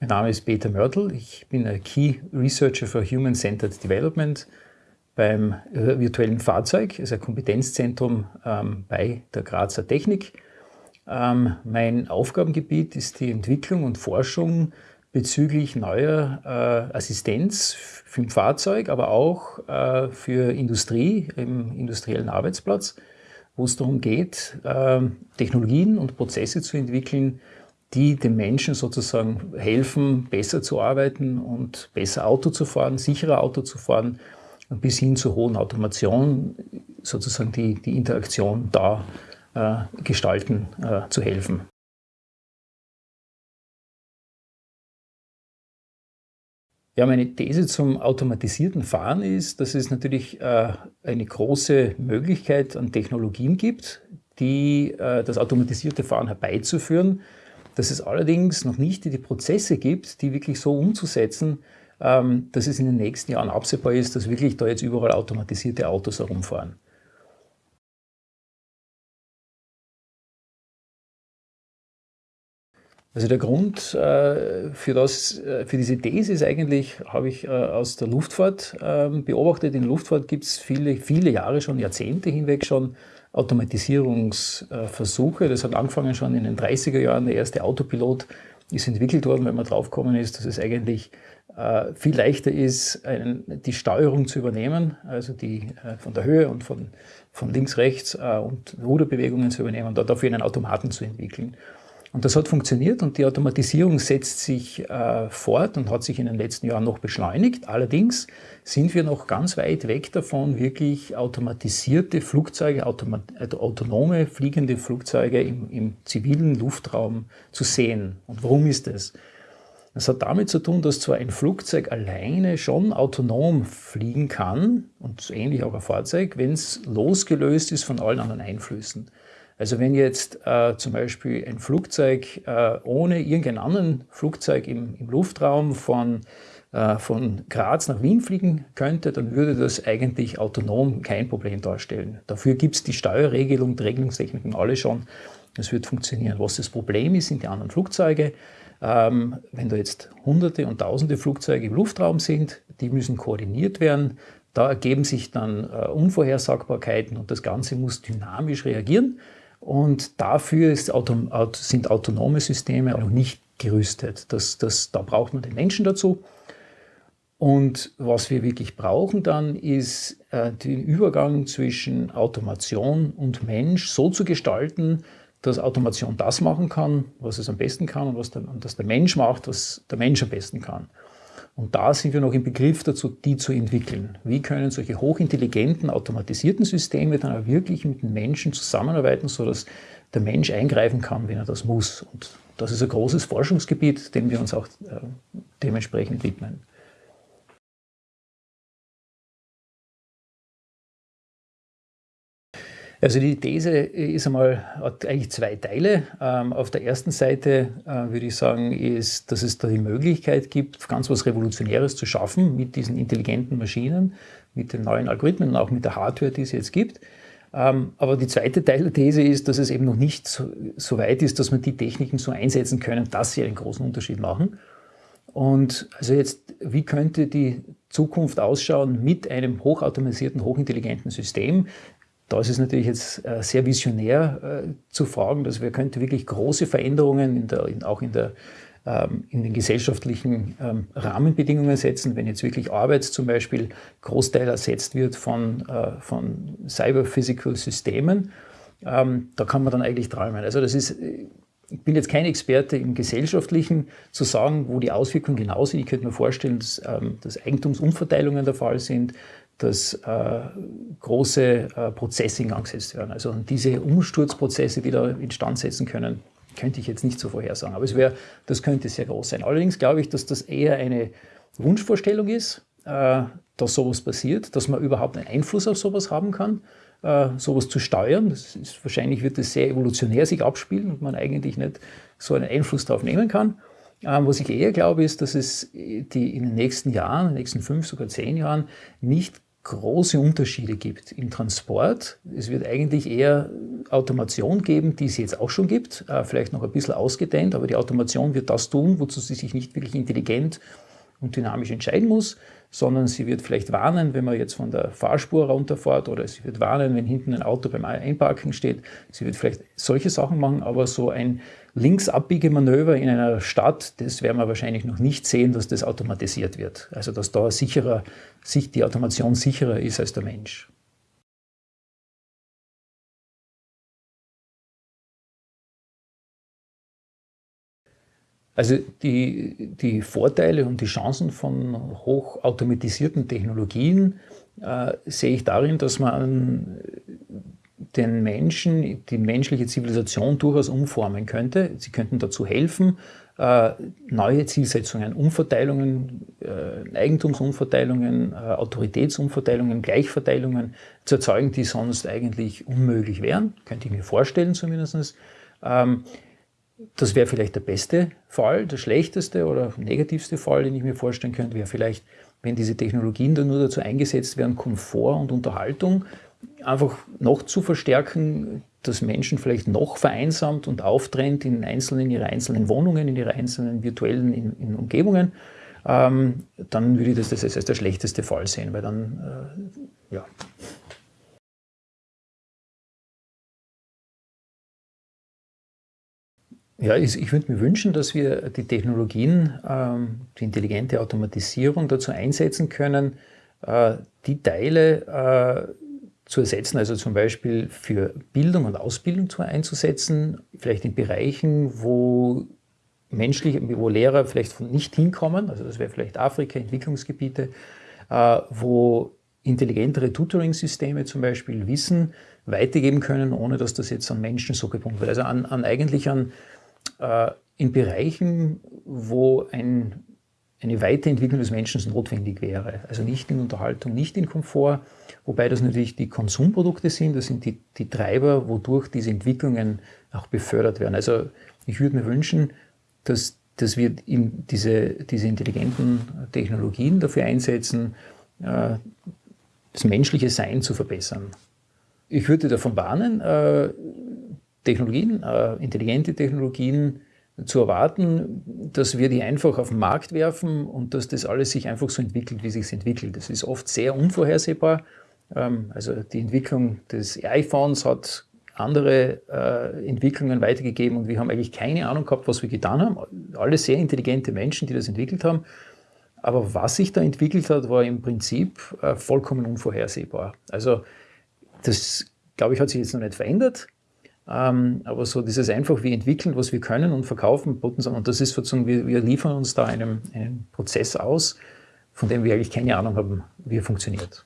Mein Name ist Peter Mörtel. Ich bin ein Key Researcher for Human Centered Development beim virtuellen Fahrzeug, also ein Kompetenzzentrum ähm, bei der Grazer Technik. Ähm, mein Aufgabengebiet ist die Entwicklung und Forschung bezüglich neuer äh, Assistenz für ein Fahrzeug, aber auch äh, für Industrie im industriellen Arbeitsplatz, wo es darum geht, äh, Technologien und Prozesse zu entwickeln, die den Menschen sozusagen helfen, besser zu arbeiten und besser Auto zu fahren, sicherer Auto zu fahren, bis hin zur hohen Automation, sozusagen die, die Interaktion da äh, gestalten äh, zu helfen. Ja, meine These zum automatisierten Fahren ist, dass es natürlich äh, eine große Möglichkeit an Technologien gibt, die äh, das automatisierte Fahren herbeizuführen, dass es allerdings noch nicht die Prozesse gibt, die wirklich so umzusetzen, ähm, dass es in den nächsten Jahren absehbar ist, dass wirklich da jetzt überall automatisierte Autos herumfahren. Also der Grund äh, für, das, äh, für diese These ist eigentlich, habe ich äh, aus der Luftfahrt ähm, beobachtet. In der Luftfahrt gibt es viele, viele Jahre schon, Jahrzehnte hinweg schon Automatisierungsversuche. Das hat angefangen schon in den 30er Jahren. Der erste Autopilot ist entwickelt worden, wenn man draufgekommen ist, dass es eigentlich viel leichter ist, die Steuerung zu übernehmen, also die von der Höhe und von, von links, rechts und Ruderbewegungen zu übernehmen und dafür einen Automaten zu entwickeln. Und das hat funktioniert und die Automatisierung setzt sich äh, fort und hat sich in den letzten Jahren noch beschleunigt. Allerdings sind wir noch ganz weit weg davon, wirklich automatisierte Flugzeuge, automa also autonome fliegende Flugzeuge im, im zivilen Luftraum zu sehen. Und warum ist das? Das hat damit zu tun, dass zwar ein Flugzeug alleine schon autonom fliegen kann und ähnlich auch ein Fahrzeug, wenn es losgelöst ist von allen anderen Einflüssen. Also wenn jetzt äh, zum Beispiel ein Flugzeug äh, ohne irgendeinen anderen Flugzeug im, im Luftraum von, äh, von Graz nach Wien fliegen könnte, dann würde das eigentlich autonom kein Problem darstellen. Dafür gibt es die Steuerregelung, die Regelungstechniken alle schon. Das wird funktionieren. Was das Problem ist, sind die anderen Flugzeuge. Ähm, wenn da jetzt hunderte und tausende Flugzeuge im Luftraum sind, die müssen koordiniert werden. Da ergeben sich dann äh, Unvorhersagbarkeiten und das Ganze muss dynamisch reagieren. Und dafür ist, sind autonome Systeme noch nicht gerüstet. Das, das, da braucht man den Menschen dazu. Und was wir wirklich brauchen dann, ist äh, den Übergang zwischen Automation und Mensch so zu gestalten, dass Automation das machen kann, was es am besten kann und was der, und dass der Mensch macht, was der Mensch am besten kann. Und da sind wir noch im Begriff dazu, die zu entwickeln. Wie können solche hochintelligenten, automatisierten Systeme dann auch wirklich mit den Menschen zusammenarbeiten, sodass der Mensch eingreifen kann, wenn er das muss. Und das ist ein großes Forschungsgebiet, dem wir uns auch äh, dementsprechend widmen. Also die These ist einmal, hat eigentlich zwei Teile. Ähm, auf der ersten Seite äh, würde ich sagen, ist, dass es da die Möglichkeit gibt, ganz was Revolutionäres zu schaffen mit diesen intelligenten Maschinen, mit den neuen Algorithmen und auch mit der Hardware, die es jetzt gibt. Ähm, aber die zweite Teil der These ist, dass es eben noch nicht so, so weit ist, dass man die Techniken so einsetzen können, dass sie einen großen Unterschied machen. Und also jetzt, wie könnte die Zukunft ausschauen mit einem hochautomatisierten, hochintelligenten System? Da ist es natürlich jetzt äh, sehr visionär äh, zu fragen, dass wir könnte wirklich große Veränderungen in der, in, auch in, der, ähm, in den gesellschaftlichen ähm, Rahmenbedingungen setzen, wenn jetzt wirklich Arbeit zum Beispiel Großteil ersetzt wird von, äh, von Cyber-Physical-Systemen. Ähm, da kann man dann eigentlich träumen. Also das ist, ich bin jetzt kein Experte im Gesellschaftlichen zu sagen, wo die Auswirkungen genau sind. Ich könnte mir vorstellen, dass, dass Eigentumsumverteilungen der Fall sind, dass äh, große äh, Prozesse in Gang gesetzt werden. Also diese Umsturzprozesse, die da instand setzen können, könnte ich jetzt nicht so vorhersagen. Aber es wäre, das könnte sehr groß sein. Allerdings glaube ich, dass das eher eine Wunschvorstellung ist, äh, dass sowas passiert, dass man überhaupt einen Einfluss auf sowas haben kann, äh, sowas zu steuern. Ist, wahrscheinlich wird das sehr evolutionär sich abspielen und man eigentlich nicht so einen Einfluss darauf nehmen kann. Ähm, was ich eher glaube, ist, dass es die in den nächsten Jahren, in den nächsten fünf, sogar zehn Jahren nicht große Unterschiede gibt im Transport. Es wird eigentlich eher Automation geben, die es jetzt auch schon gibt, äh, vielleicht noch ein bisschen ausgedehnt, aber die Automation wird das tun, wozu sie sich nicht wirklich intelligent und dynamisch entscheiden muss, sondern sie wird vielleicht warnen, wenn man jetzt von der Fahrspur runterfährt oder sie wird warnen, wenn hinten ein Auto beim Einparken steht. Sie wird vielleicht solche Sachen machen, aber so ein Linksabbiegemanöver in einer Stadt, das werden wir wahrscheinlich noch nicht sehen, dass das automatisiert wird. Also dass da sicherer, die Automation sicherer ist als der Mensch. Also die, die Vorteile und die Chancen von hochautomatisierten Technologien äh, sehe ich darin, dass man den Menschen, die menschliche Zivilisation durchaus umformen könnte. Sie könnten dazu helfen, äh, neue Zielsetzungen, Umverteilungen, äh, Eigentumsumverteilungen, äh, Autoritätsumverteilungen, Gleichverteilungen zu erzeugen, die sonst eigentlich unmöglich wären. Könnte ich mir vorstellen zumindest. Ähm, das wäre vielleicht der beste Fall. Der schlechteste oder negativste Fall, den ich mir vorstellen könnte, wäre vielleicht, wenn diese Technologien dann nur dazu eingesetzt werden, Komfort und Unterhaltung einfach noch zu verstärken, dass Menschen vielleicht noch vereinsamt und auftrennt in, einzelnen, in ihre einzelnen Wohnungen, in ihre einzelnen virtuellen in, in Umgebungen, ähm, dann würde ich das, das als der schlechteste Fall sehen, weil dann, äh, ja. Ja, ich, würde mir wünschen, dass wir die Technologien, ähm, die intelligente Automatisierung dazu einsetzen können, äh, die Teile äh, zu ersetzen, also zum Beispiel für Bildung und Ausbildung zu einzusetzen, vielleicht in Bereichen, wo menschliche, wo Lehrer vielleicht nicht hinkommen, also das wäre vielleicht Afrika, Entwicklungsgebiete, äh, wo intelligentere Tutoring-Systeme zum Beispiel Wissen weitergeben können, ohne dass das jetzt an Menschen so gebunden wird. Also an, an eigentlich an äh, in Bereichen, wo ein, eine Weiterentwicklung des Menschen notwendig wäre. Also nicht in Unterhaltung, nicht in Komfort, wobei das natürlich die Konsumprodukte sind, das sind die, die Treiber, wodurch diese Entwicklungen auch befördert werden. Also ich würde mir wünschen, dass, dass wir diese, diese intelligenten Technologien dafür einsetzen, äh, das menschliche Sein zu verbessern. Ich würde davon warnen, äh, Technologien, äh, intelligente Technologien zu erwarten, dass wir die einfach auf den Markt werfen und dass das alles sich einfach so entwickelt, wie sich entwickelt. Das ist oft sehr unvorhersehbar. Ähm, also die Entwicklung des iPhones hat andere äh, Entwicklungen weitergegeben und wir haben eigentlich keine Ahnung gehabt, was wir getan haben. Alle sehr intelligente Menschen, die das entwickelt haben. Aber was sich da entwickelt hat, war im Prinzip äh, vollkommen unvorhersehbar. Also das, glaube ich, hat sich jetzt noch nicht verändert. Ähm, aber so dieses einfach, wir entwickeln, was wir können und verkaufen, und das ist sozusagen, wir, wir liefern uns da einen, einen Prozess aus, von dem wir eigentlich keine Ahnung haben, wie er funktioniert.